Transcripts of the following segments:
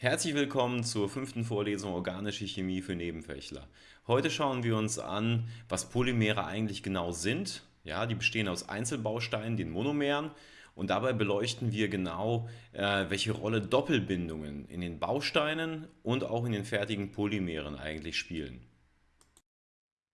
Herzlich willkommen zur fünften Vorlesung Organische Chemie für Nebenfächler. Heute schauen wir uns an, was Polymere eigentlich genau sind. Ja, die bestehen aus Einzelbausteinen, den Monomeren, und dabei beleuchten wir genau, äh, welche Rolle Doppelbindungen in den Bausteinen und auch in den fertigen Polymeren eigentlich spielen.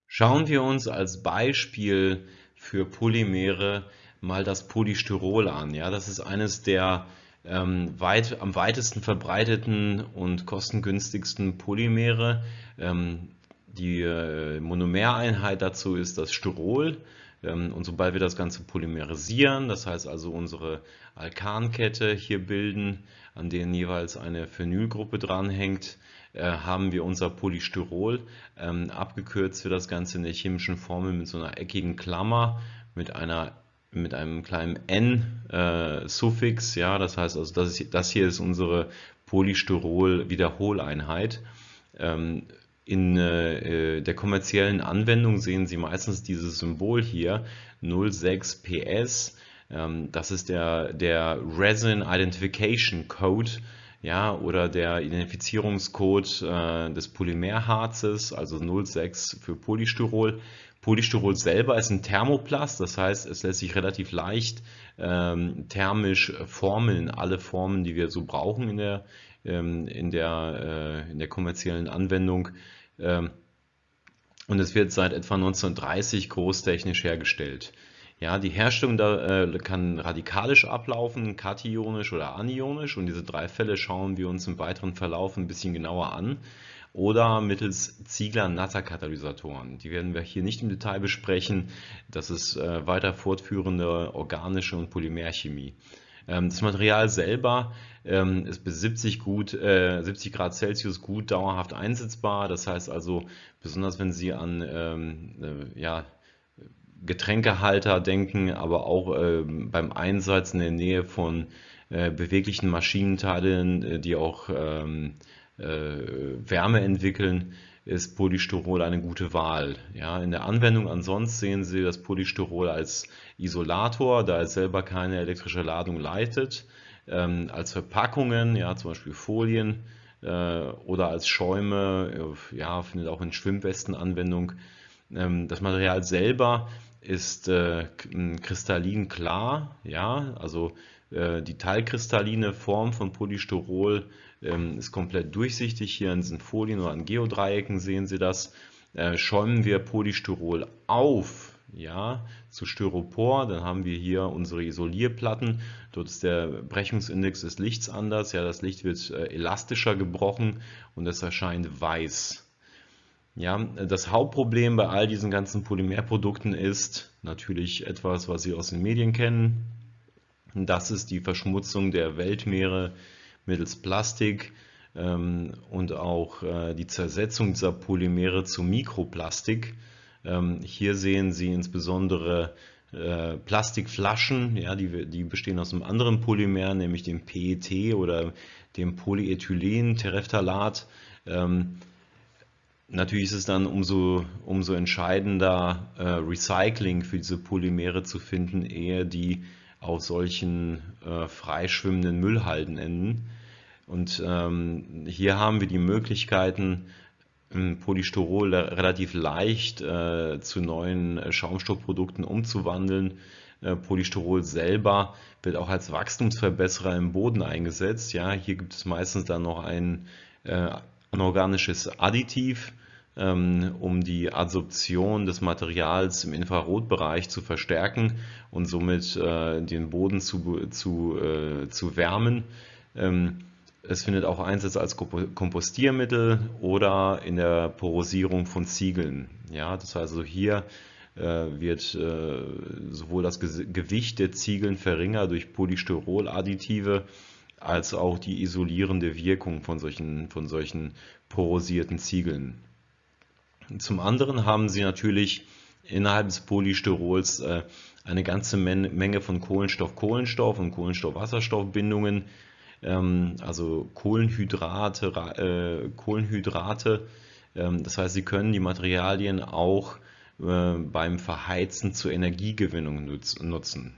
Schauen wir uns als Beispiel für Polymere mal das Polystyrol an. Ja, das ist eines der ähm, weit, am weitesten verbreiteten und kostengünstigsten Polymere. Ähm, die äh, Monomereinheit dazu ist das Styrol. Ähm, und sobald wir das Ganze polymerisieren, das heißt also unsere Alkankette hier bilden, an denen jeweils eine Phenylgruppe dranhängt, äh, haben wir unser Polystyrol. Ähm, abgekürzt wird das Ganze in der chemischen Formel mit so einer eckigen Klammer mit einer mit einem kleinen n-Suffix, äh, ja, das heißt also, das, ist, das hier ist unsere Polystyrol-Wiederholeinheit. Ähm, in äh, der kommerziellen Anwendung sehen Sie meistens dieses Symbol hier, 06PS, ähm, das ist der, der Resin Identification Code, ja, oder der Identifizierungscode äh, des Polymerharzes, also 06 für Polystyrol. Polystyrol selber ist ein Thermoplast, das heißt, es lässt sich relativ leicht ähm, thermisch formeln, alle Formen, die wir so brauchen in der, ähm, in der, äh, in der kommerziellen Anwendung. Ähm, und es wird seit etwa 1930 großtechnisch hergestellt. Ja, die Herstellung da, äh, kann radikalisch ablaufen, kationisch oder anionisch und diese drei Fälle schauen wir uns im weiteren Verlauf ein bisschen genauer an oder mittels Ziegler-Natter-Katalysatoren. Die werden wir hier nicht im Detail besprechen. Das ist äh, weiter fortführende organische und Polymerchemie. Ähm, das Material selber ähm, ist bis 70, gut, äh, 70 Grad Celsius gut dauerhaft einsetzbar. Das heißt also, besonders wenn Sie an ähm, äh, ja, Getränkehalter denken, aber auch äh, beim Einsatz in der Nähe von äh, beweglichen Maschinenteilen, äh, die auch äh, Wärme entwickeln, ist Polystyrol eine gute Wahl. Ja, in der Anwendung ansonsten sehen Sie das Polystyrol als Isolator, da es selber keine elektrische Ladung leitet, ähm, als Verpackungen, ja, zum Beispiel Folien äh, oder als Schäume, äh, ja, findet auch in Schwimmwesten Anwendung. Ähm, das Material selber ist äh, kristallin klar, ja, also äh, die teilkristalline Form von Polystyrol ist komplett durchsichtig. Hier in diesen Folien oder an Geodreiecken sehen Sie das. Äh, schäumen wir Polystyrol auf, ja, zu Styropor, dann haben wir hier unsere Isolierplatten. Dort ist der Brechungsindex des Lichts anders. Ja, das Licht wird äh, elastischer gebrochen und es erscheint weiß. Ja, das Hauptproblem bei all diesen ganzen Polymerprodukten ist natürlich etwas, was Sie aus den Medien kennen. Das ist die Verschmutzung der Weltmeere mittels Plastik ähm, und auch äh, die Zersetzung dieser Polymere zu Mikroplastik. Ähm, hier sehen Sie insbesondere äh, Plastikflaschen, ja, die, die bestehen aus einem anderen Polymer, nämlich dem PET oder dem Polyethylen, Tereftalat. Ähm, natürlich ist es dann umso, umso entscheidender, äh, Recycling für diese Polymere zu finden, ehe die auf solchen äh, freischwimmenden Müllhalden enden. Und ähm, hier haben wir die Möglichkeiten, Polystyrol relativ leicht äh, zu neuen äh, Schaumstoffprodukten umzuwandeln. Äh, Polystyrol selber wird auch als Wachstumsverbesserer im Boden eingesetzt. Ja, hier gibt es meistens dann noch ein äh, anorganisches Additiv, ähm, um die Adsorption des Materials im Infrarotbereich zu verstärken und somit äh, den Boden zu, zu, äh, zu wärmen. Ähm, es findet auch Einsatz als Kompostiermittel oder in der Porosierung von Ziegeln. Ja, das heißt also hier äh, wird sowohl das Gewicht der Ziegeln verringert durch Polystyroladditive als auch die isolierende Wirkung von solchen, von solchen porosierten Ziegeln. Zum anderen haben sie natürlich innerhalb des Polystyrols äh, eine ganze Menge von Kohlenstoff-Kohlenstoff und Kohlenstoff-Wasserstoff-Bindungen, ähm, also Kohlenhydrate, äh, Kohlenhydrate. Ähm, das heißt, sie können die Materialien auch äh, beim Verheizen zur Energiegewinnung nutzen.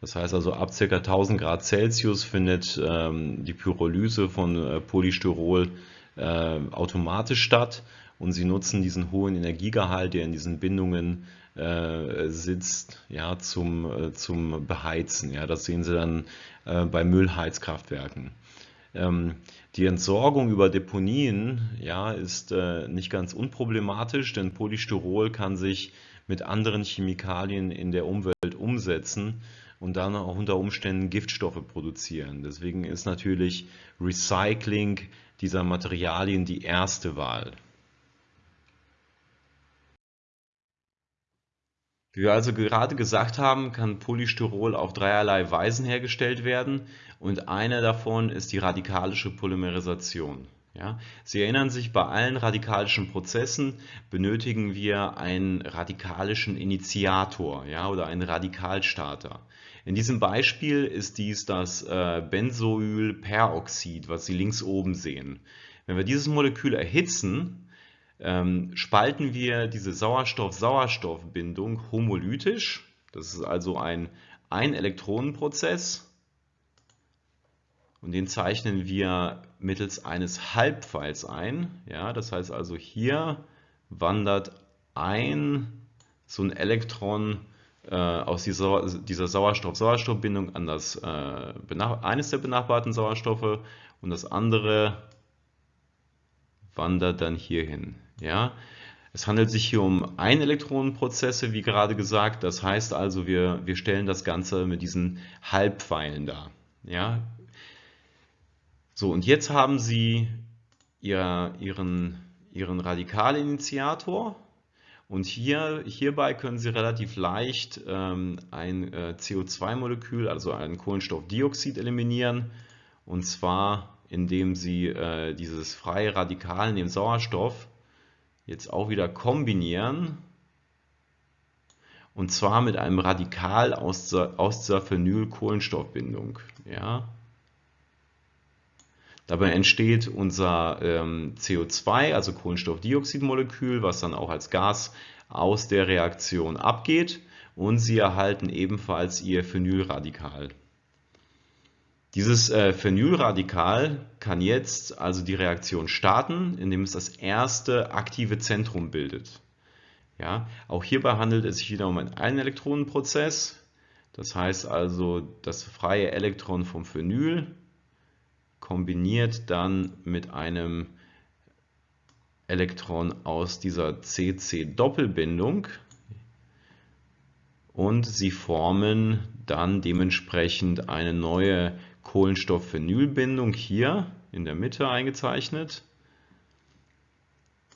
Das heißt also, ab ca. 1000 Grad Celsius findet ähm, die Pyrolyse von Polystyrol automatisch statt und sie nutzen diesen hohen Energiegehalt, der in diesen Bindungen äh, sitzt, ja, zum, äh, zum Beheizen. Ja, das sehen Sie dann äh, bei Müllheizkraftwerken. Ähm, die Entsorgung über Deponien ja, ist äh, nicht ganz unproblematisch, denn Polystyrol kann sich mit anderen Chemikalien in der Umwelt umsetzen und dann auch unter Umständen Giftstoffe produzieren. Deswegen ist natürlich Recycling dieser Materialien die erste Wahl. Wie wir also gerade gesagt haben, kann Polystyrol auf dreierlei Weisen hergestellt werden und eine davon ist die radikalische Polymerisation. Ja, Sie erinnern sich, bei allen radikalischen Prozessen benötigen wir einen radikalischen Initiator ja, oder einen Radikalstarter. In diesem Beispiel ist dies das äh, Benzoylperoxid, was Sie links oben sehen. Wenn wir dieses Molekül erhitzen, ähm, spalten wir diese Sauerstoff-Sauerstoff-Bindung homolytisch. Das ist also ein Ein-Elektronen-Prozess. Und den zeichnen wir mittels eines Halbpfeils ein. Ja, das heißt also, hier wandert ein so ein Elektron äh, aus dieser, dieser Sauerstoff-Sauerstoff-Bindung an das, äh, eines der benachbarten Sauerstoffe und das andere wandert dann hierhin. Ja? Es handelt sich hier um Ein-Elektronenprozesse, wie gerade gesagt. Das heißt also, wir, wir stellen das Ganze mit diesen Halbpfeilen dar. Ja? So, und jetzt haben Sie ihr, Ihren, Ihren Radikalinitiator. Und hier, hierbei können Sie relativ leicht ähm, ein äh, CO2-Molekül, also ein Kohlenstoffdioxid, eliminieren. Und zwar, indem Sie äh, dieses freie Radikal in dem Sauerstoff jetzt auch wieder kombinieren und zwar mit einem Radikal aus der, aus dieser Phenylkohlenstoffbindung. Ja. Dabei entsteht unser ähm, CO2, also Kohlenstoffdioxidmolekül, was dann auch als Gas aus der Reaktion abgeht und Sie erhalten ebenfalls Ihr Phenylradikal. Dieses äh, Phenylradikal kann jetzt also die Reaktion starten, indem es das erste aktive Zentrum bildet. Ja, auch hierbei handelt es sich wieder um einen Einelektronenprozess. Das heißt also, das freie Elektron vom Phenyl kombiniert dann mit einem Elektron aus dieser CC-Doppelbindung und sie formen dann dementsprechend eine neue Kohlenstoffphenylbindung hier in der Mitte eingezeichnet.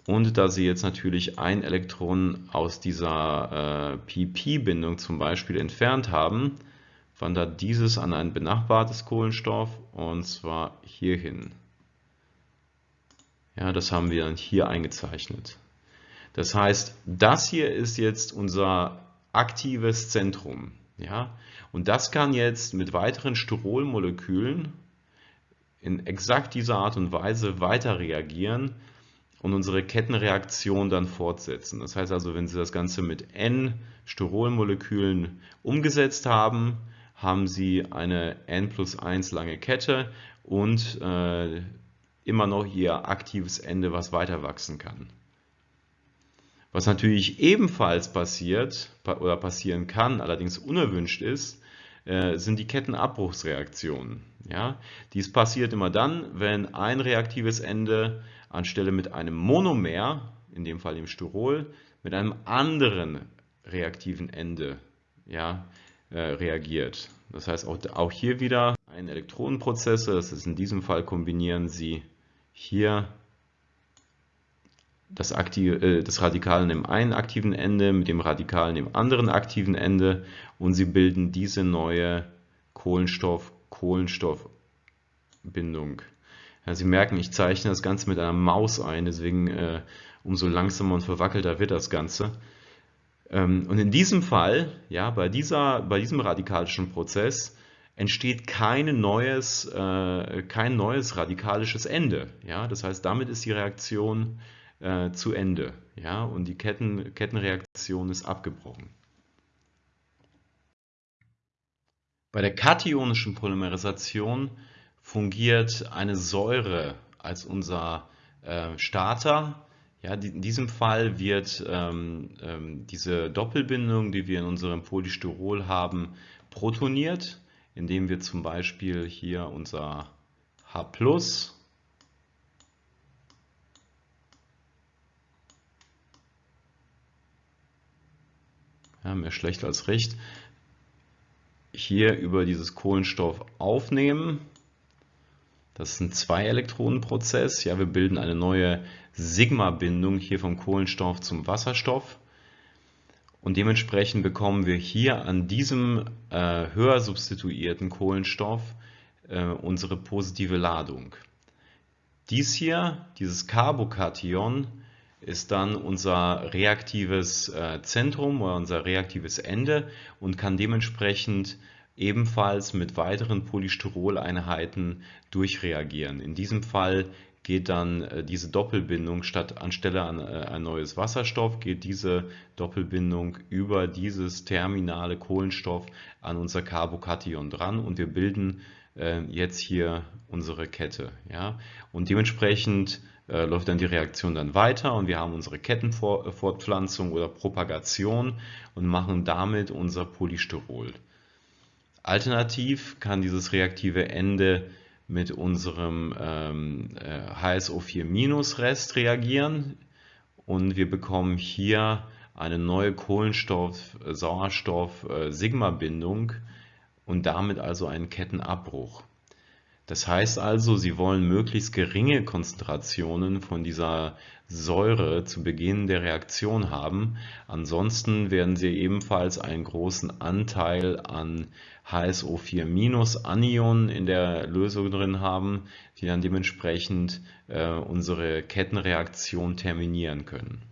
Und da Sie jetzt natürlich ein Elektron aus dieser äh, PP-Bindung zum Beispiel entfernt haben, wandert dieses an ein benachbartes Kohlenstoff und zwar hierhin. Ja, das haben wir dann hier eingezeichnet. Das heißt, das hier ist jetzt unser aktives Zentrum. Ja? Und das kann jetzt mit weiteren Styrolmolekülen in exakt dieser Art und Weise weiter reagieren und unsere Kettenreaktion dann fortsetzen. Das heißt also, wenn Sie das Ganze mit N Styrolmolekülen umgesetzt haben, haben Sie eine N plus 1 lange Kette und äh, immer noch Ihr aktives Ende, was weiter wachsen kann. Was natürlich ebenfalls passiert oder passieren kann, allerdings unerwünscht ist, äh, sind die Kettenabbruchsreaktionen. Ja? Dies passiert immer dann, wenn ein reaktives Ende anstelle mit einem Monomer, in dem Fall dem Styrol, mit einem anderen reaktiven Ende ja, äh, reagiert. Das heißt auch, auch hier wieder ein Elektronenprozesse, das ist in diesem Fall kombinieren Sie hier das, aktive, äh, das Radikal dem einen aktiven Ende mit dem Radikal an dem anderen aktiven Ende und sie bilden diese neue Kohlenstoff-Kohlenstoff-Bindung. Ja, sie merken, ich zeichne das Ganze mit einer Maus ein, deswegen äh, umso langsamer und verwackelter wird das Ganze. Ähm, und in diesem Fall, ja, bei, dieser, bei diesem radikalischen Prozess, entsteht kein neues, äh, kein neues radikalisches Ende. Ja? Das heißt, damit ist die Reaktion äh, zu Ende. Ja? Und die Ketten, Kettenreaktion ist abgebrochen. Bei der kationischen Polymerisation fungiert eine Säure als unser äh, Starter. Ja, die, in diesem Fall wird ähm, ähm, diese Doppelbindung, die wir in unserem Polystyrol haben, protoniert, indem wir zum Beispiel hier unser H ja, mehr schlecht als recht, hier über dieses Kohlenstoff aufnehmen. Das ist ein Zwei-Elektronen-Prozess. Ja, wir bilden eine neue Sigma-Bindung hier vom Kohlenstoff zum Wasserstoff. Und dementsprechend bekommen wir hier an diesem äh, höher substituierten Kohlenstoff äh, unsere positive Ladung. Dies hier, dieses Carbokation, ist dann unser reaktives äh, Zentrum oder unser reaktives Ende und kann dementsprechend ebenfalls mit weiteren Polystyroleinheiten durchreagieren. In diesem Fall geht dann äh, diese Doppelbindung statt anstelle an äh, ein neues Wasserstoff, geht diese Doppelbindung über dieses terminale Kohlenstoff an unser Carbokation dran und wir bilden jetzt hier unsere Kette. Und dementsprechend äh, läuft dann die Reaktion dann weiter und wir haben unsere Kettenfortpflanzung oder Propagation und machen damit unser Polystyrol. Alternativ kann dieses reaktive Ende mit unserem ähm, äh, HSO4- Rest reagieren und wir bekommen hier eine neue Kohlenstoff-Sauerstoff-Sigma-Bindung und damit also einen Kettenabbruch. Das heißt also, Sie wollen möglichst geringe Konzentrationen von dieser Säure zu Beginn der Reaktion haben. Ansonsten werden Sie ebenfalls einen großen Anteil an HSO4-Anionen in der Lösung drin haben, die dann dementsprechend äh, unsere Kettenreaktion terminieren können.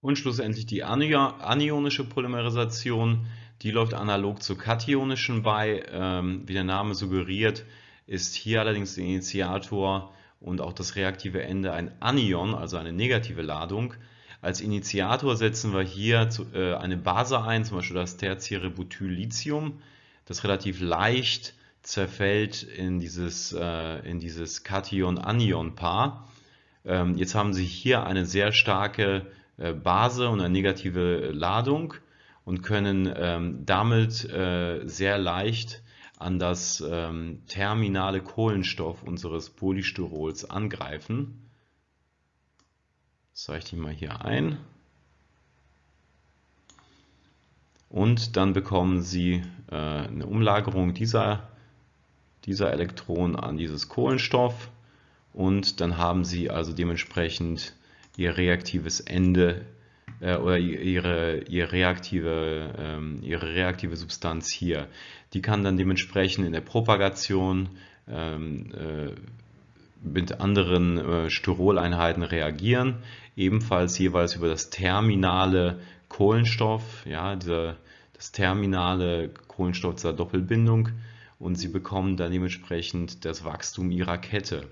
Und schlussendlich die anionische Polymerisation die läuft analog zur kationischen bei. Ähm, wie der Name suggeriert, ist hier allerdings der Initiator und auch das reaktive Ende ein Anion, also eine negative Ladung. Als Initiator setzen wir hier äh, eine Base ein, zum Beispiel das tertiäre Butylithium, das relativ leicht zerfällt in dieses, äh, in dieses Kation-Anion-Paar. Ähm, jetzt haben Sie hier eine sehr starke äh, Base und eine negative Ladung und können ähm, damit äh, sehr leicht an das ähm, terminale Kohlenstoff unseres Polystyrols angreifen. Das zeichne ich mal hier ein. Und dann bekommen Sie äh, eine Umlagerung dieser, dieser Elektronen an dieses Kohlenstoff und dann haben Sie also dementsprechend Ihr reaktives Ende äh, oder ihre, ihre, reaktive, ähm, ihre reaktive Substanz hier. Die kann dann dementsprechend in der Propagation ähm, äh, mit anderen äh, Styroleinheiten reagieren, ebenfalls jeweils über das terminale Kohlenstoff, ja, dieser, das terminale Kohlenstoff dieser Doppelbindung und sie bekommen dann dementsprechend das Wachstum ihrer Kette.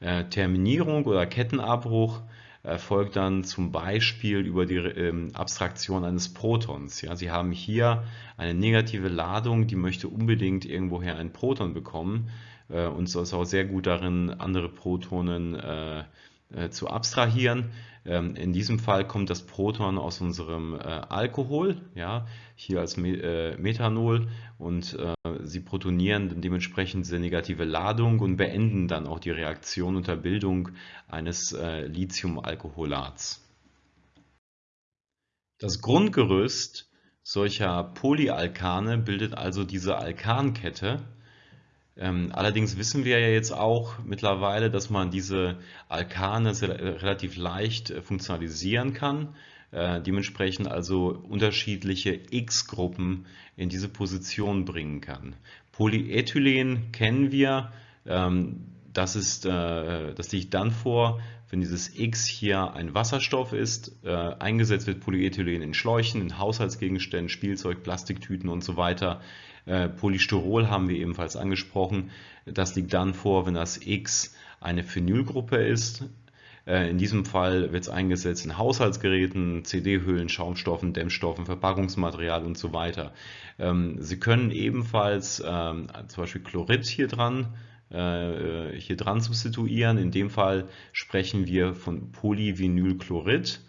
Äh, Terminierung oder Kettenabbruch erfolgt dann zum Beispiel über die ähm, Abstraktion eines Protons. Ja, Sie haben hier eine negative Ladung, die möchte unbedingt irgendwoher ein Proton bekommen äh, und ist auch sehr gut darin, andere Protonen äh, äh, zu abstrahieren. Ähm, in diesem Fall kommt das Proton aus unserem Alkohol, ja, hier als Methanol und sie protonieren dann dementsprechend diese negative Ladung und beenden dann auch die Reaktion unter Bildung eines Lithiumalkoholats. Das Grundgerüst solcher Polyalkane bildet also diese Alkankette allerdings wissen wir ja jetzt auch mittlerweile, dass man diese Alkane relativ leicht äh, funktionalisieren kann, äh, dementsprechend also unterschiedliche X-Gruppen in diese Position bringen kann. Polyethylen kennen wir, ähm, das, ist, äh, das liegt dann vor, wenn dieses X hier ein Wasserstoff ist, eingesetzt wird Polyethylen in Schläuchen, in Haushaltsgegenständen, Spielzeug, Plastiktüten und so weiter. Äh, Polystyrol haben wir ebenfalls angesprochen. Das liegt dann vor, wenn das X eine Phenylgruppe ist. Äh, in diesem Fall wird es eingesetzt in Haushaltsgeräten, CD-Hüllen, Schaumstoffen, Dämmstoffen, Verpackungsmaterial und so weiter. Ähm, Sie können ebenfalls ähm, zum Beispiel Chlorid hier dran äh, hier dran substituieren. In dem Fall sprechen wir von Polyvinylchlorid.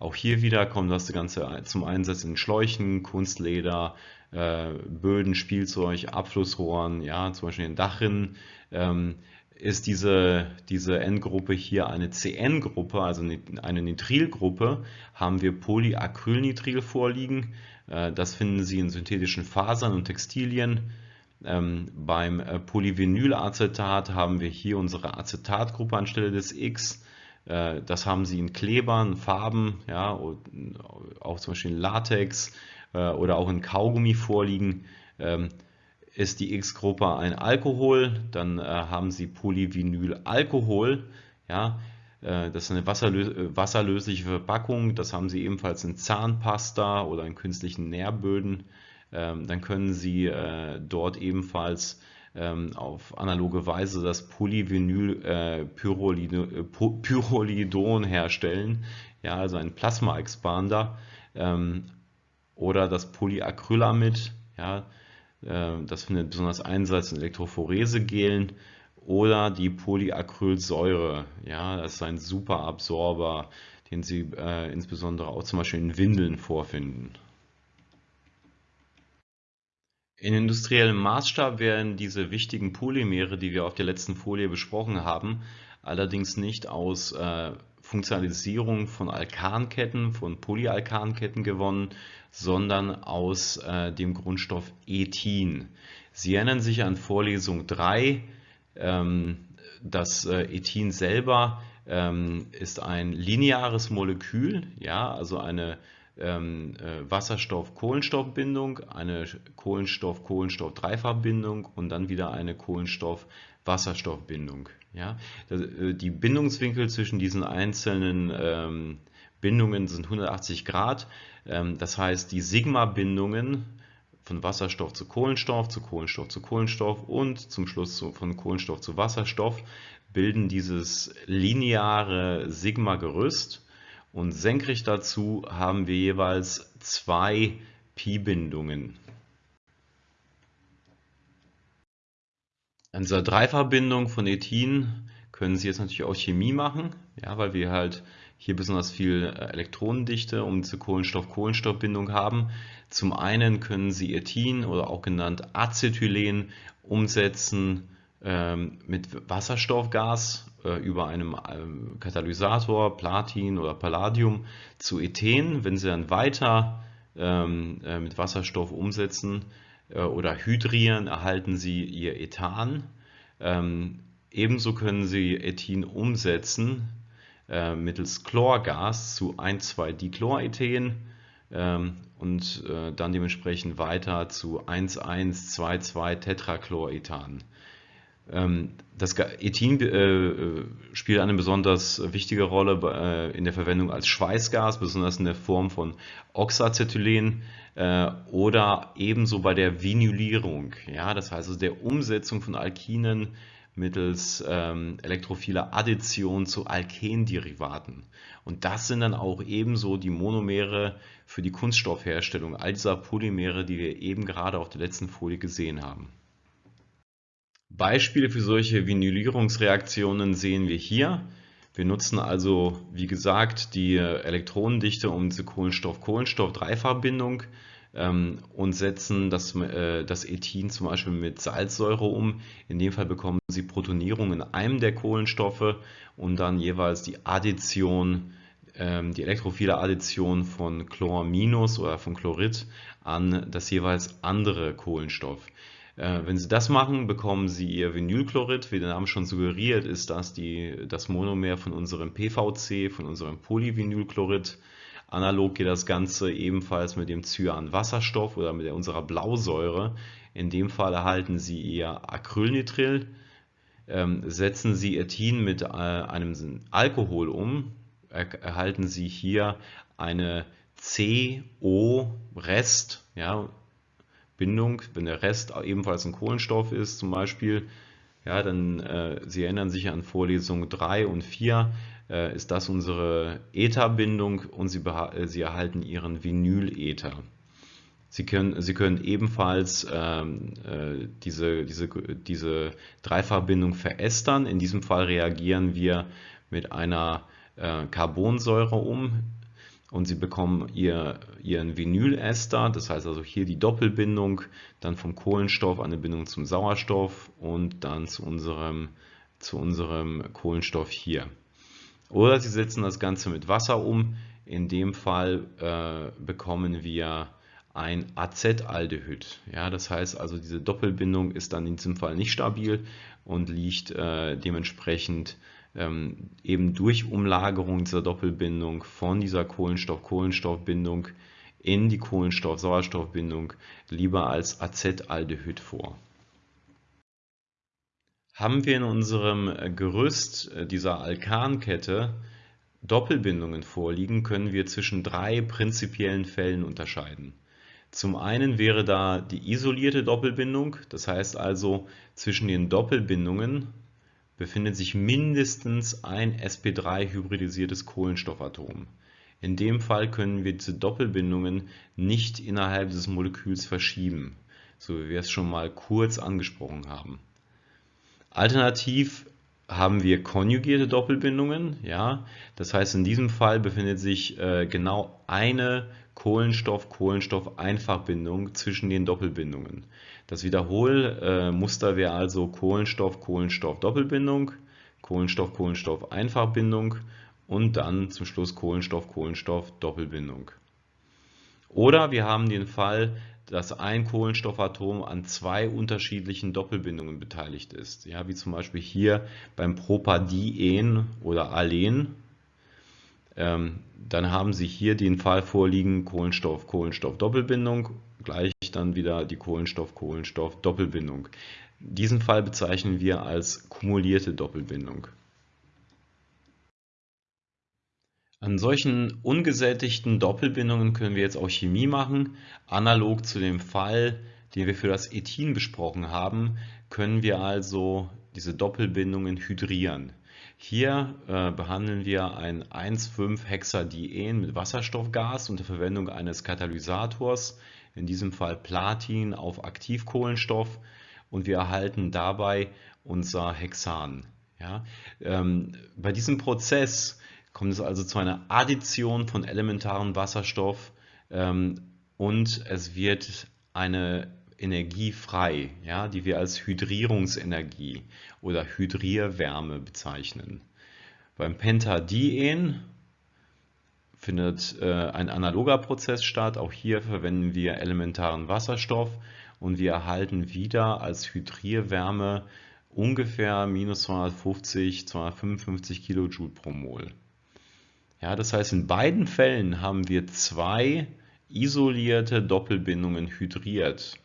Auch hier wieder kommt das Ganze zum Einsatz in Schläuchen, Kunstleder, äh, Böden, Spielzeug, Abflussrohren, ja, zum Beispiel in Dachrinnen. Ähm, ist diese, diese N-Gruppe hier eine CN-Gruppe, also eine Nitrilgruppe, haben wir Polyacrylnitril vorliegen. Äh, das finden Sie in synthetischen Fasern und Textilien. Ähm, beim äh, Polyvinylacetat haben wir hier unsere Acetatgruppe anstelle des X. Äh, das haben Sie in Klebern, Farben, ja, auch zum Beispiel in Latex äh, oder auch in Kaugummi vorliegen. Ähm, ist die X-Gruppe ein Alkohol, dann äh, haben Sie Polyvinylalkohol. Ja, das ist eine wasserlö wasserlösliche Verpackung. Das haben Sie ebenfalls in Zahnpasta oder in künstlichen Nährböden. Ähm, dann können Sie dort ebenfalls ähm, auf analoge Weise das Polyvinylpyrrolidon äh, herstellen, ja, also ein Plasma-Expander ähm, oder das Polyacrylamid, ja, äh, das findet besonders Einsatz in Elektrophorese-Gelen oder die Polyacrylsäure, ja, das ist ein super Absorber, den Sie äh, insbesondere auch zum Beispiel in Windeln vorfinden. In industriellem Maßstab werden diese wichtigen Polymere, die wir auf der letzten Folie besprochen haben, allerdings nicht aus äh, Funktionalisierung von Alkanketten, von Polyalkanketten gewonnen, sondern aus äh, dem Grundstoff Ethin. Sie erinnern sich an Vorlesung 3. Ähm, das äh, Ethin selber ähm, ist ein lineares Molekül, ja, also eine ähm, äh, Wasserstoff-Kohlenstoffbindung, eine Kohlenstoff-Kohlenstoff-Dreifachbindung und dann wieder eine Kohlenstoff-Wasserstoffbindung. Ja? Äh, die Bindungswinkel zwischen diesen einzelnen ähm, Bindungen sind 180 Grad. Ähm, das heißt, die Sigma-Bindungen von Wasserstoff zu Kohlenstoff, zu Kohlenstoff zu Kohlenstoff und zum Schluss von Kohlenstoff zu Wasserstoff bilden dieses lineare Sigma-Gerüst und senkrecht dazu haben wir jeweils zwei Pi-Bindungen. An dieser Dreifachbindung von Ethin können Sie jetzt natürlich auch Chemie machen, ja, weil wir halt hier besonders viel äh, Elektronendichte um diese Kohlenstoff-Kohlenstoff-Bindung haben. Zum einen können Sie Ethin oder auch genannt Acetylen umsetzen ähm, mit Wasserstoffgas über einem ähm, Katalysator, Platin oder Palladium zu Ethen. Wenn Sie dann weiter ähm, äh, mit Wasserstoff umsetzen äh, oder hydrieren, erhalten Sie Ihr Ethan. ebenso können Sie Ethin umsetzen mittels Chlorgas zu 1,2-Dichlorethen und dann dementsprechend weiter zu 1,1,2,2-Tetrachlorethan. Ähm, das Ethin äh, spielt eine besonders wichtige Rolle äh, in der Verwendung als Schweißgas, besonders in der Form von Oxacetylen äh, oder ebenso bei der Vinylierung. Ja, das heißt also der Umsetzung von Alkinen mittels ähm, elektrophiler Addition zu Alkenderivaten. Und das sind dann auch ebenso die Monomere für die Kunststoffherstellung all dieser Polymere, die wir eben gerade auf der letzten Folie gesehen haben. Beispiele für solche Vinylierungsreaktionen sehen wir hier. Wir nutzen also, wie gesagt, die Elektronendichte um diese Kohlenstoff-Kohlenstoff-Dreifachbindung ähm, und setzen das, äh, das Ethin zum Beispiel mit Salzsäure um. In dem Fall bekommen Sie Protonierung in einem der Kohlenstoffe und dann jeweils die Addition, ähm, die elektrophile Addition von Chlor- oder von Chlorid an das jeweils andere Kohlenstoff. Äh, wenn Sie das machen, bekommen Sie Ihr Vinylchlorid. Wie der Name schon suggeriert, ist das die, das Monomer von unserem PVC, von unserem Polyvinylchlorid. Analog geht das Ganze ebenfalls mit dem Cyanwasserstoff oder mit unserer Blausäure. In dem Fall erhalten Sie Ihr Acrylnitril. Ähm, setzen Sie Ethin mit äh, einem Alkohol um, erhalten Sie hier eine CO-Rest, ja, Bindung, wenn der Rest ebenfalls ein Kohlenstoff ist zum Beispiel, ja, dann, äh, Sie erinnern sich an Vorlesung 3 und 4, äh, ist das unsere Ether-Bindung und Sie, äh, Sie erhalten Ihren Vinyl-Ether. Sie können, Sie können ebenfalls ähm, äh, diese, diese, diese Dreifachbindung verästern. In diesem Fall reagieren wir mit einer äh, Carbonsäure um und Sie bekommen ihr, Ihren Vinylester, das heißt also hier die Doppelbindung, dann vom Kohlenstoff eine Bindung zum Sauerstoff und dann zu unserem, zu unserem Kohlenstoff hier. Oder Sie setzen das Ganze mit Wasser um. In dem Fall äh, bekommen wir ein Acetaldehyd. Ja, das heißt also, diese Doppelbindung ist dann in diesem Fall nicht stabil und liegt äh, dementsprechend ähm, eben durch Umlagerung dieser Doppelbindung von dieser Kohlenstoff-Kohlenstoff-Bindung in die Kohlenstoff-Sauerstoff-Bindung lieber als Acetaldehyd vor. Haben wir in unserem Gerüst äh, dieser Alkankette Doppelbindungen vorliegen, können wir zwischen drei prinzipiellen Fällen unterscheiden. Zum einen wäre da die isolierte Doppelbindung, das heißt also zwischen den Doppelbindungen befindet sich mindestens ein sp3-hybridisiertes Kohlenstoffatom. In dem Fall können wir diese Doppelbindungen nicht innerhalb des Moleküls verschieben, so wie wir es schon mal kurz angesprochen haben. Alternativ haben wir konjugierte Doppelbindungen, ja, das heißt in diesem Fall befindet sich äh, genau eine Kohlenstoff-Kohlenstoff-Einfachbindung zwischen den Doppelbindungen. Das Wiederholmuster wäre also Kohlenstoff-Kohlenstoff-Doppelbindung, Kohlenstoff-Kohlenstoff-Einfachbindung und dann zum Schluss Kohlenstoff-Kohlenstoff-Doppelbindung. Oder wir haben den Fall, dass ein Kohlenstoffatom an zwei unterschiedlichen Doppelbindungen beteiligt ist. Ja, wie zum Beispiel hier beim Propadien oder Alen dann haben Sie hier den Fall vorliegen, Kohlenstoff-Kohlenstoff-Doppelbindung, gleich dann wieder die Kohlenstoff-Kohlenstoff-Doppelbindung. Diesen Fall bezeichnen wir als kumulierte Doppelbindung. An solchen ungesättigten Doppelbindungen können wir jetzt auch Chemie machen. Analog zu dem Fall, den wir für das Ethin besprochen haben, können wir also diese Doppelbindungen hydrieren. Hier äh, behandeln wir ein 1,5-Hexadien mit Wasserstoffgas unter Verwendung eines Katalysators, in diesem Fall Platin auf Aktivkohlenstoff und wir erhalten dabei unser Hexan. Ja? Ähm, bei diesem Prozess kommt es also zu einer Addition von elementarem Wasserstoff ähm, und es wird eine Energie frei, ja, die wir als Hydrierungsenergie oder Hydrierwärme bezeichnen. Beim Pentadien findet äh, ein analoger Prozess statt. Auch hier verwenden wir elementaren Wasserstoff und wir erhalten wieder als Hydrierwärme ungefähr minus 250, 255 Kilojoule pro Mol. Ja, das heißt, in beiden Fällen haben wir zwei isolierte Doppelbindungen hydriert.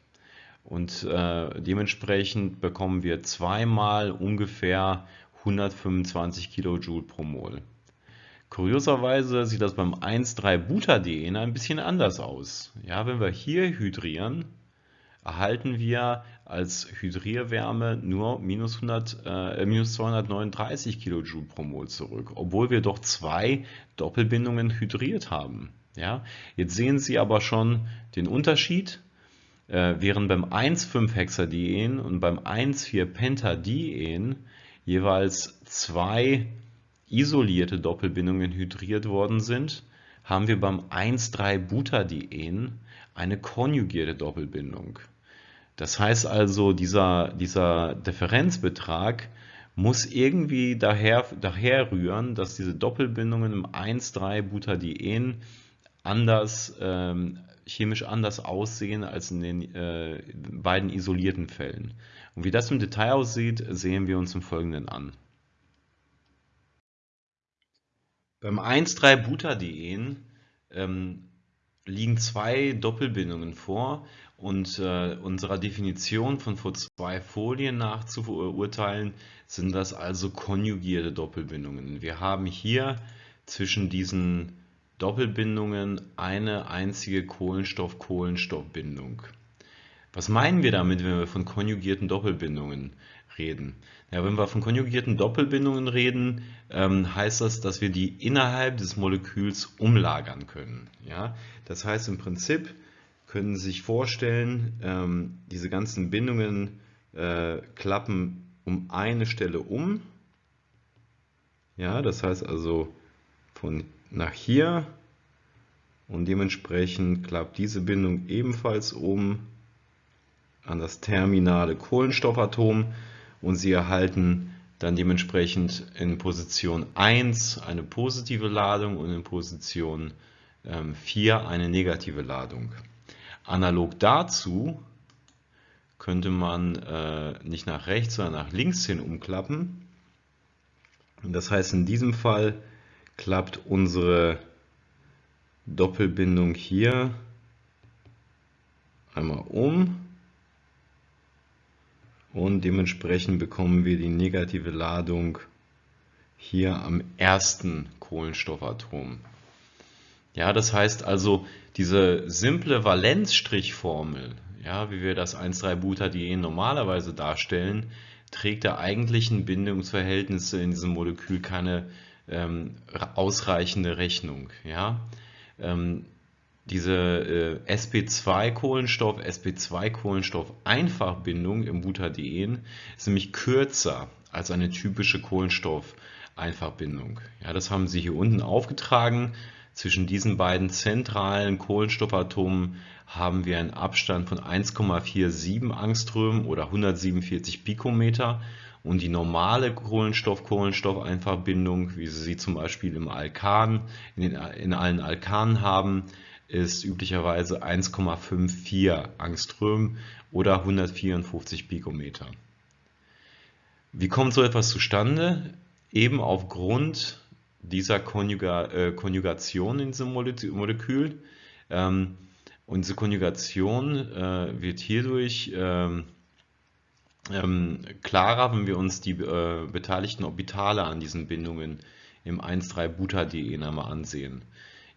Und äh, dementsprechend bekommen wir zweimal ungefähr 125 Kilojoule pro Mol. Kurioserweise sieht das beim 1,3-Butadien ein bisschen anders aus. Ja, wenn wir hier hydrieren, erhalten wir als Hydrierwärme nur minus, 100, äh, minus 239 Kilojoule pro Mol zurück, obwohl wir doch zwei Doppelbindungen hydriert haben. Ja, jetzt sehen Sie aber schon den Unterschied äh, während beim 1,5-Hexadien und beim 1,4-Pentadien jeweils zwei isolierte Doppelbindungen hydriert worden sind, haben wir beim 1,3-Butadien eine konjugierte Doppelbindung. Das heißt also, dieser, dieser Differenzbetrag muss irgendwie daher, daher rühren, dass diese Doppelbindungen im 1,3-Butadien anders ähm, chemisch anders aussehen als in den äh, beiden isolierten Fällen. Und wie das im Detail aussieht, sehen wir uns im Folgenden an. Beim 1,3-Butadien ähm, liegen zwei Doppelbindungen vor und äh, unserer Definition von vor zwei Folien nach zu verurteilen, sind das also konjugierte Doppelbindungen. Wir haben hier zwischen diesen Doppelbindungen eine einzige Kohlenstoff-Kohlenstoff-Bindung. Was meinen wir damit, wenn wir von konjugierten Doppelbindungen reden? Ja, wenn wir von konjugierten Doppelbindungen reden, ähm, heißt das, dass wir die innerhalb des Moleküls umlagern können. Ja? Das heißt im Prinzip können Sie sich vorstellen, ähm, diese ganzen Bindungen äh, klappen um eine Stelle um. Ja, das heißt also von nach hier und dementsprechend klappt diese Bindung ebenfalls um an das terminale Kohlenstoffatom und Sie erhalten dann dementsprechend in Position 1 eine positive Ladung und in Position 4 ähm, eine negative Ladung. Analog dazu könnte man äh, nicht nach rechts, sondern nach links hin umklappen. Das heißt, in diesem Fall klappt unsere Doppelbindung hier einmal um und dementsprechend bekommen wir die negative Ladung hier am ersten Kohlenstoffatom. Ja, das heißt also, diese simple Valenzstrichformel, ja, wie wir das 1,3-Butadien normalerweise darstellen, trägt der eigentlichen Bindungsverhältnisse in diesem Molekül keine ähm, ausreichende Rechnung. Ja. Ähm, diese äh, sp2-Kohlenstoff, sp2-Kohlenstoff-Einfachbindung im Butadien ist nämlich kürzer als eine typische Kohlenstoff-Einfachbindung. Ja, das haben sie hier unten aufgetragen. Zwischen diesen beiden zentralen Kohlenstoffatomen haben wir einen Abstand von 1,47 Angström oder 147 Pikometer und die normale Kohlenstoff-Kohlenstoff-Einfachbindung, wie Sie sie zum Beispiel im Alkan, in, den, in allen Alkanen haben, ist üblicherweise 1,54 Angström oder 154 Pikometer. Wie kommt so etwas zustande? Eben aufgrund dieser Konjuga äh, Konjugation in diesem Molekül. Ähm, und diese Konjugation äh, wird hierdurch ähm, ähm, klarer, wenn wir uns die äh, beteiligten Orbitale an diesen Bindungen im 1,3-Butadien einmal ansehen.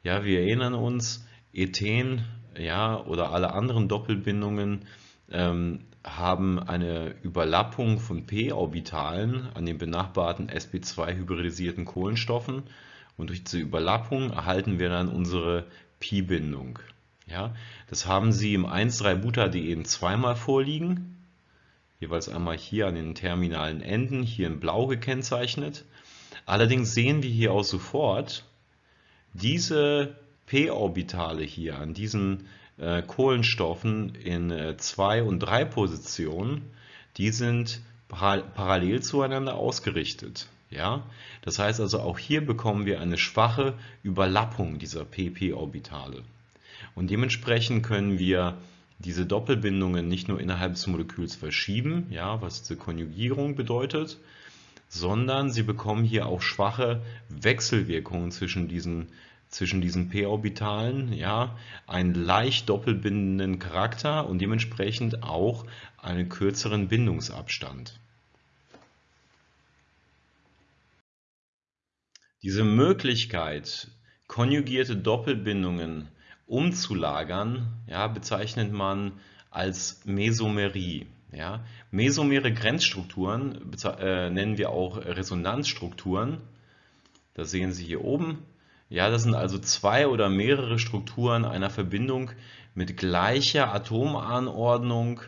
Ja, wir erinnern uns, Ethen ja, oder alle anderen Doppelbindungen ähm, haben eine Überlappung von p-Orbitalen an den benachbarten sp2-hybridisierten Kohlenstoffen und durch diese Überlappung erhalten wir dann unsere Pi-Bindung. Ja, das haben Sie im 1,3-Butadien zweimal vorliegen, jeweils einmal hier an den terminalen Enden, hier in blau gekennzeichnet. Allerdings sehen wir hier auch sofort, diese p-Orbitale hier an diesen äh, Kohlenstoffen in 2 äh, und 3 Positionen, die sind par parallel zueinander ausgerichtet. Ja? Das heißt also, auch hier bekommen wir eine schwache Überlappung dieser pp-Orbitale. Und dementsprechend können wir diese Doppelbindungen nicht nur innerhalb des Moleküls verschieben, ja, was diese Konjugierung bedeutet, sondern sie bekommen hier auch schwache Wechselwirkungen zwischen diesen zwischen diesen p-Orbitalen ja, einen leicht doppelbindenden Charakter und dementsprechend auch einen kürzeren Bindungsabstand. Diese Möglichkeit, konjugierte Doppelbindungen umzulagern, ja, bezeichnet man als Mesomerie. Ja. Mesomere Grenzstrukturen äh, nennen wir auch Resonanzstrukturen. Das sehen Sie hier oben. Ja, das sind also zwei oder mehrere Strukturen einer Verbindung mit gleicher Atomanordnung,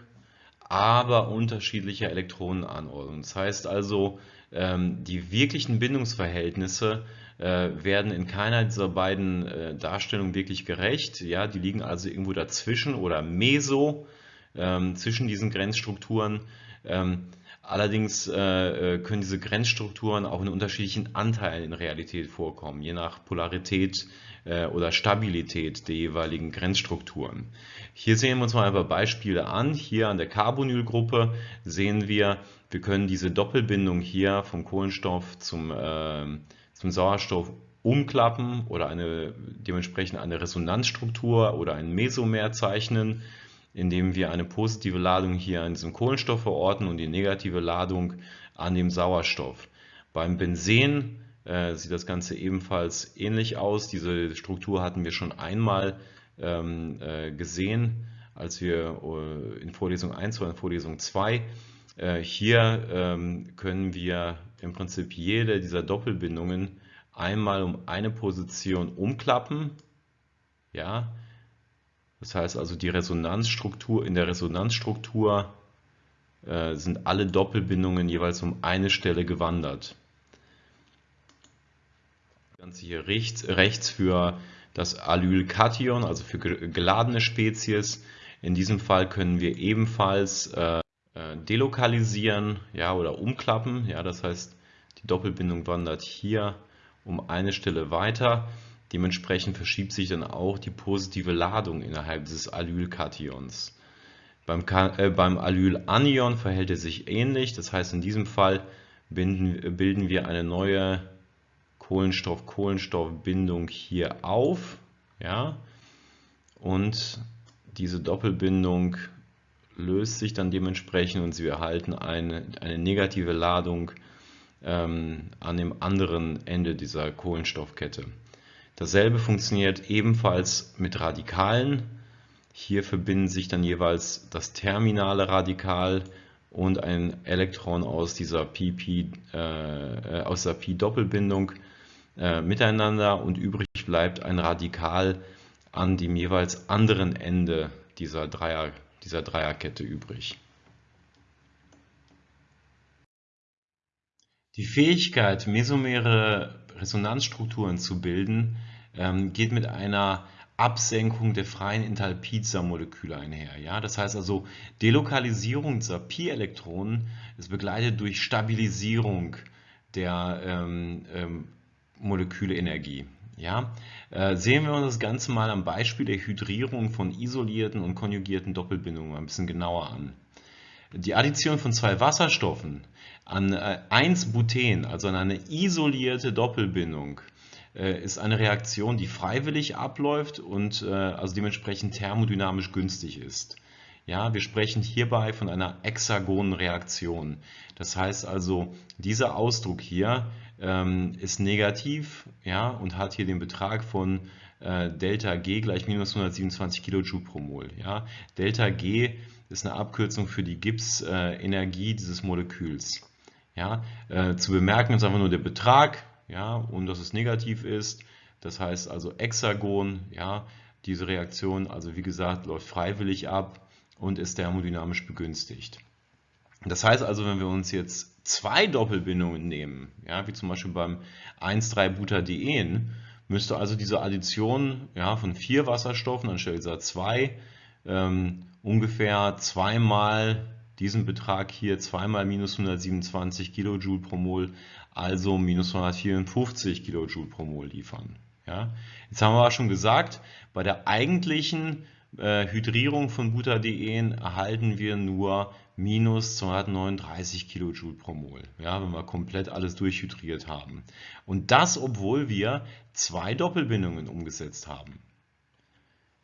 aber unterschiedlicher Elektronenanordnung. Das heißt also, ähm, die wirklichen Bindungsverhältnisse werden in keiner dieser beiden äh, Darstellungen wirklich gerecht. Ja, die liegen also irgendwo dazwischen oder meso ähm, zwischen diesen Grenzstrukturen. Ähm, Allerdings äh, äh, können diese Grenzstrukturen auch in unterschiedlichen Anteilen in Realität vorkommen, je nach Polarität äh, oder Stabilität der jeweiligen Grenzstrukturen. Hier sehen wir uns mal ein paar Beispiele an. Hier an der Carbonylgruppe sehen wir, wir können diese Doppelbindung hier vom Kohlenstoff zum, äh, zum Sauerstoff umklappen oder eine, dementsprechend eine Resonanzstruktur oder ein Mesomer zeichnen indem wir eine positive Ladung hier an diesem Kohlenstoff verorten und die negative Ladung an dem Sauerstoff. Beim Benzen äh, sieht das Ganze ebenfalls ähnlich aus. Diese Struktur hatten wir schon einmal ähm, äh, gesehen als wir äh, in Vorlesung 1 oder in Vorlesung 2. Äh, hier ähm, können wir im Prinzip jede dieser Doppelbindungen einmal um eine Position umklappen. Ja, das heißt also die Resonanzstruktur, in der Resonanzstruktur äh, sind alle Doppelbindungen jeweils um eine Stelle gewandert. Das Ganze hier rechts, rechts für das Allylkation, also für geladene Spezies. In diesem Fall können wir ebenfalls äh, äh, delokalisieren ja, oder umklappen. Ja, das heißt, die Doppelbindung wandert hier um eine Stelle weiter. Dementsprechend verschiebt sich dann auch die positive Ladung innerhalb dieses Allylkations. Beim, äh, beim Allylanion verhält es sich ähnlich. Das heißt, in diesem Fall binden, bilden wir eine neue Kohlenstoff-Kohlenstoff-Bindung hier auf. Ja? Und diese Doppelbindung löst sich dann dementsprechend und Sie erhalten eine, eine negative Ladung ähm, an dem anderen Ende dieser Kohlenstoffkette. Dasselbe funktioniert ebenfalls mit Radikalen. Hier verbinden sich dann jeweils das terminale Radikal und ein Elektron aus dieser PP, äh, aus der Pi-Doppelbindung äh, miteinander und übrig bleibt ein Radikal an dem jeweils anderen Ende dieser, Dreier, dieser Dreierkette übrig. Die Fähigkeit, mesomere Resonanzstrukturen zu bilden, ähm, geht mit einer Absenkung der freien Enthalpie dieser Moleküle einher. Ja? Das heißt also, Delokalisierung dieser Pi-Elektronen ist begleitet durch Stabilisierung der ähm, ähm, Molekülenergie. Ja? Äh, sehen wir uns das Ganze mal am Beispiel der Hydrierung von isolierten und konjugierten Doppelbindungen ein bisschen genauer an. Die Addition von zwei Wasserstoffen an 1-Buten, äh, also an eine isolierte Doppelbindung, äh, ist eine Reaktion, die freiwillig abläuft und also dementsprechend thermodynamisch günstig ist. Ja, wir sprechen hierbei von einer hexagonen Reaktion. Das heißt also, dieser Ausdruck hier ähm, ist negativ ja, und hat hier den Betrag von äh, Delta G gleich minus 127 kJ pro Mol. Ja. Delta G ist eine Abkürzung für die Gibbs-Energie äh, dieses Moleküls. Ja. Äh, zu bemerken ist einfach nur der Betrag ja, und dass es negativ ist. Das heißt also Hexagon, ja, diese Reaktion, also wie gesagt, läuft freiwillig ab und ist thermodynamisch begünstigt. Das heißt also, wenn wir uns jetzt zwei Doppelbindungen nehmen, ja, wie zum Beispiel beim 1,3-Butadien, müsste also diese Addition ja, von vier Wasserstoffen anstelle dieser zwei ähm, ungefähr zweimal diesen Betrag hier, zweimal minus 127 Kilojoule pro Mol, also minus 154 Kilojoule pro Mol liefern. Ja. Jetzt haben wir aber schon gesagt, bei der eigentlichen äh, Hydrierung von Butadien erhalten wir nur minus 239 Kilojoule pro Mol, ja, wenn wir komplett alles durchhydriert haben. Und das, obwohl wir zwei Doppelbindungen umgesetzt haben.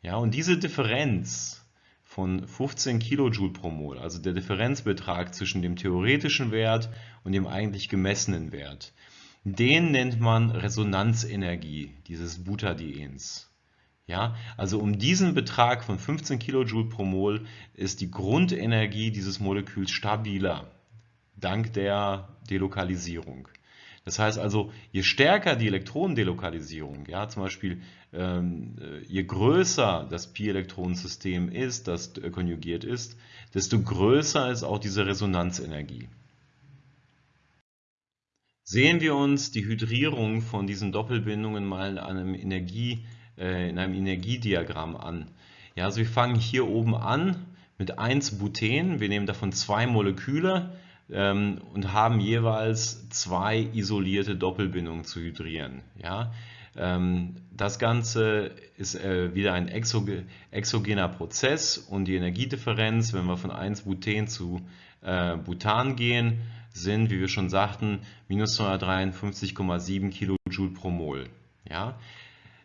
Ja, und diese Differenz von 15 Kilojoule pro Mol, also der Differenzbetrag zwischen dem theoretischen Wert und dem eigentlich gemessenen Wert, den nennt man Resonanzenergie dieses Butadiens. Ja, also um diesen Betrag von 15 kJ pro Mol ist die Grundenergie dieses Moleküls stabiler, dank der Delokalisierung. Das heißt also, je stärker die Elektronendelokalisierung, ja, zum Beispiel ähm, äh, je größer das Pi-Elektronensystem ist, das äh, konjugiert ist, desto größer ist auch diese Resonanzenergie. Sehen wir uns die Hydrierung von diesen Doppelbindungen mal in einem Energie- äh, in einem Energiediagramm an. Ja, also wir fangen hier oben an mit 1 Buten, wir nehmen davon zwei Moleküle ähm, und haben jeweils zwei isolierte Doppelbindungen zu hydrieren. Ja, ähm, das Ganze ist äh, wieder ein exoge exogener Prozess und die Energiedifferenz, wenn wir von 1 Buten zu äh, Butan gehen, sind, wie wir schon sagten, minus 253,7 kJ pro Mol. Ja?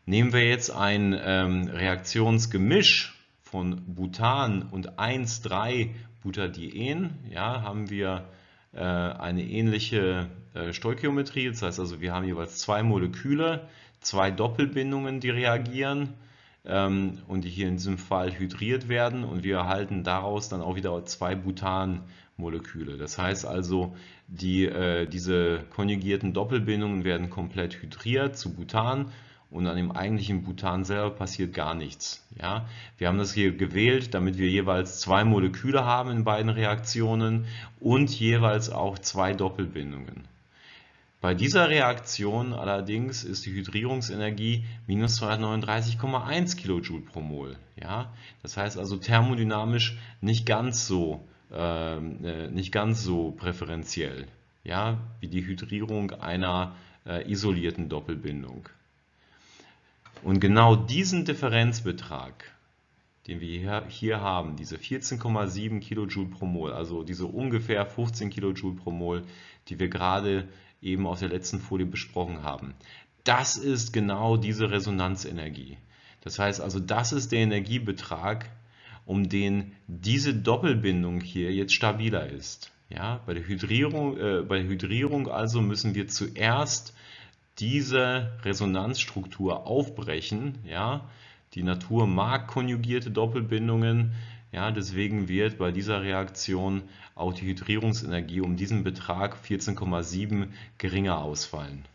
Nehmen wir jetzt ein ähm, Reaktionsgemisch von Butan und 1,3-Butadien, ja, haben wir äh, eine ähnliche äh, Stoichiometrie. Das heißt also, wir haben jeweils zwei Moleküle, zwei Doppelbindungen, die reagieren. ähm, und die hier in diesem Fall hydriert werden und wir erhalten daraus dann auch wieder zwei Butanmoleküle. Das heißt also, die, äh, diese konjugierten Doppelbindungen werden komplett hydriert zu Butan und an dem eigentlichen Butan selber passiert gar nichts. Ja? Wir haben das hier gewählt, damit wir jeweils zwei Moleküle haben in beiden Reaktionen und jeweils auch zwei Doppelbindungen. Bei dieser Reaktion allerdings ist die Hydrierungsenergie minus 239,1 kJ pro Mol. Ja? Das heißt also thermodynamisch nicht ganz so, ähm, äh, nicht ganz so präferenziell ja? wie die Hydrierung einer äh, isolierten Doppelbindung. Und genau diesen Differenzbetrag, den wir hier haben, diese 14,7 kJ pro Mol, also diese ungefähr 15 kJ pro Mol, die wir gerade eben aus der letzten Folie besprochen haben. Das ist genau diese Resonanzenergie. Das heißt also, das ist der Energiebetrag, um den diese Doppelbindung hier jetzt stabiler ist. Ja, bei, der Hydrierung, äh, bei der Hydrierung also müssen wir zuerst diese Resonanzstruktur aufbrechen. Ja, die Natur mag konjugierte Doppelbindungen, ja, deswegen wird bei dieser Reaktion auch die Hydrierungsenergie um diesen Betrag 14,7 geringer ausfallen.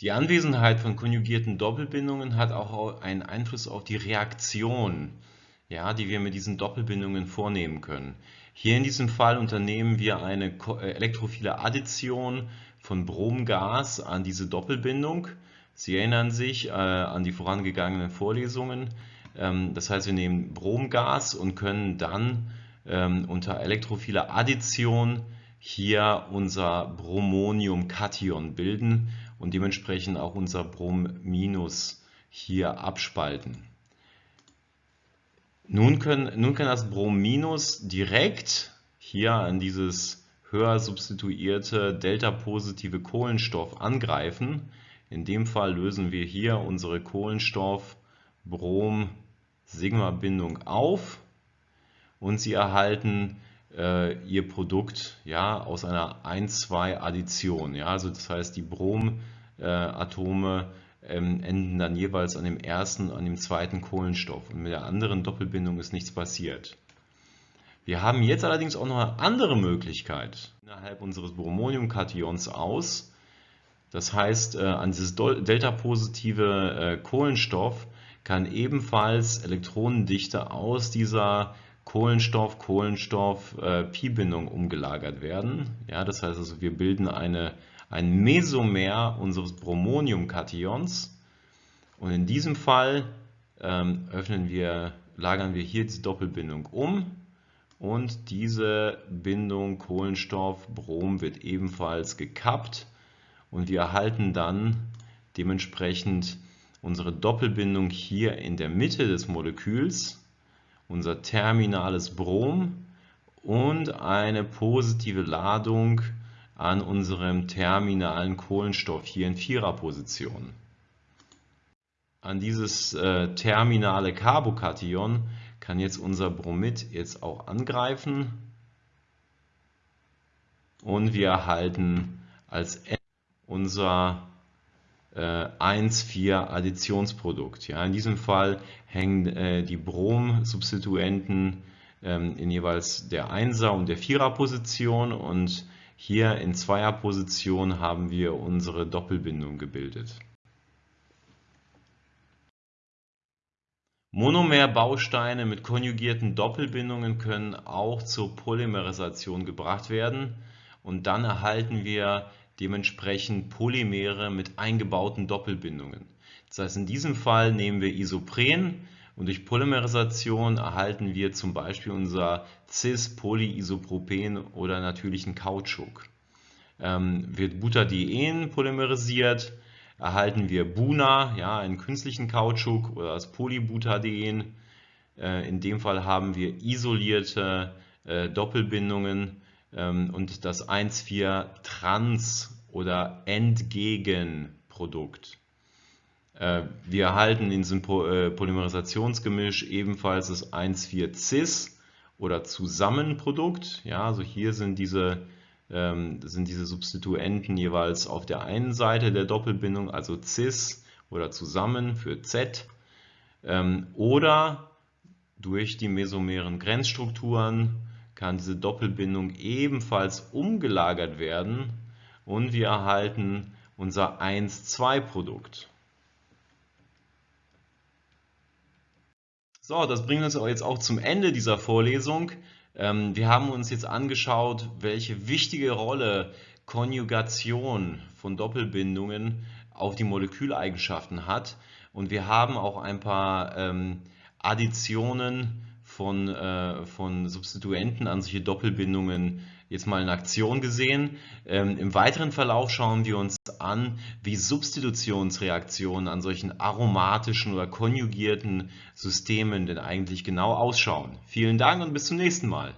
Die Anwesenheit von konjugierten Doppelbindungen hat auch einen Einfluss auf die Reaktion, ja, die wir mit diesen Doppelbindungen vornehmen können. Hier in diesem Fall unternehmen wir eine elektrophile Addition von Bromgas an diese Doppelbindung. Sie erinnern sich äh, an die vorangegangenen Vorlesungen. Ähm, das heißt, wir nehmen Bromgas und können dann ähm, unter elektrophiler Addition hier unser Bromonium-Kation bilden und dementsprechend auch unser Brom- hier abspalten. Nun, können, nun kann das Brom- direkt hier an dieses höher substituierte delta-positive Kohlenstoff angreifen. In dem Fall lösen wir hier unsere Kohlenstoff-Brom- Sigma-Bindung auf und Sie erhalten äh, Ihr Produkt ja, aus einer 1-2-Addition. Ja, also das heißt, die Bromatome äh, ähm, enden dann jeweils an dem ersten an dem zweiten Kohlenstoff und mit der anderen Doppelbindung ist nichts passiert. Wir haben jetzt allerdings auch noch eine andere Möglichkeit innerhalb unseres Bromoniumkations aus. Das heißt, äh, an dieses delta-positive äh, Kohlenstoff kann ebenfalls Elektronendichte aus dieser Kohlenstoff-Kohlenstoff-Pi-Bindung umgelagert werden. Ja, das heißt also, wir bilden eine, ein Mesomer unseres Bromonium-Kations und in diesem Fall ähm, öffnen wir, lagern wir hier die Doppelbindung um und diese Bindung Kohlenstoff-Brom wird ebenfalls gekappt und wir erhalten dann dementsprechend unsere Doppelbindung hier in der Mitte des Moleküls, unser terminales Brom und eine positive Ladung an unserem terminalen Kohlenstoff hier in Viererposition. An dieses äh, terminale Carbokation kann jetzt unser Bromid jetzt auch angreifen und wir erhalten als N unser 1,4 äh, Additionsprodukt. Ja, in diesem Fall hängen äh, die Brom-Substituenten ähm, in jeweils der 1er und der 4er Position und hier in 2er Position haben wir unsere Doppelbindung gebildet. Monomerbausteine mit konjugierten Doppelbindungen können auch zur Polymerisation gebracht werden und dann erhalten wir dementsprechend Polymere mit eingebauten Doppelbindungen. Das heißt, in diesem Fall nehmen wir Isopren und durch Polymerisation erhalten wir zum Beispiel unser Cis-Polyisopropen oder natürlichen Kautschuk. Ähm, wird Butadien polymerisiert, erhalten wir Buna, ja, einen künstlichen Kautschuk oder das Polybutadien. Äh, in dem Fall haben wir isolierte äh, Doppelbindungen ähm, und das 1,4-Trans- oder Entgegenprodukt. Äh, wir erhalten in diesem äh, Polymerisationsgemisch ebenfalls das 1,4-Cis oder Zusammenprodukt. Ja, also hier sind diese, ähm, sind diese Substituenten jeweils auf der einen Seite der Doppelbindung, also Cis oder zusammen für Z ähm, oder durch die mesomeren Grenzstrukturen kann diese Doppelbindung ebenfalls umgelagert werden und wir erhalten unser 1-2-Produkt. So, das bringt uns jetzt auch zum Ende dieser Vorlesung. Ähm, wir haben uns jetzt angeschaut, welche wichtige Rolle Konjugation von Doppelbindungen auf die Moleküleigenschaften hat. Und wir haben auch ein paar ähm, Additionen von, äh, von Substituenten an solche Doppelbindungen jetzt mal in Aktion gesehen. Ähm, Im weiteren Verlauf schauen wir uns an, wie Substitutionsreaktionen an solchen aromatischen oder konjugierten Systemen denn eigentlich genau ausschauen. Vielen Dank und bis zum nächsten Mal.